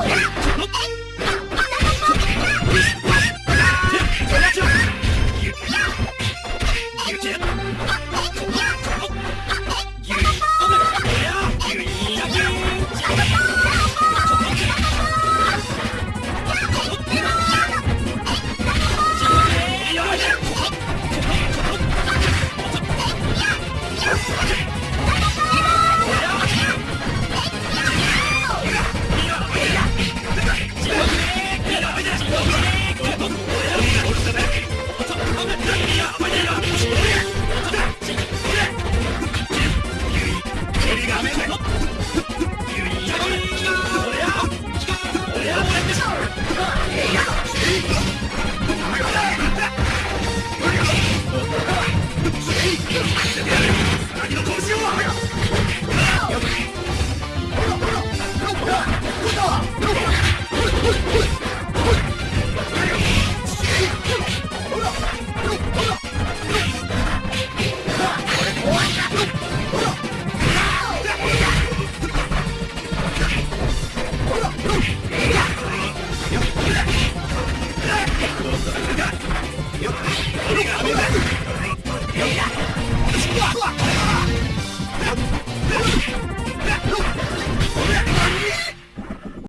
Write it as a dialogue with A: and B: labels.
A: やめて
B: の
C: 拳を
D: やめろ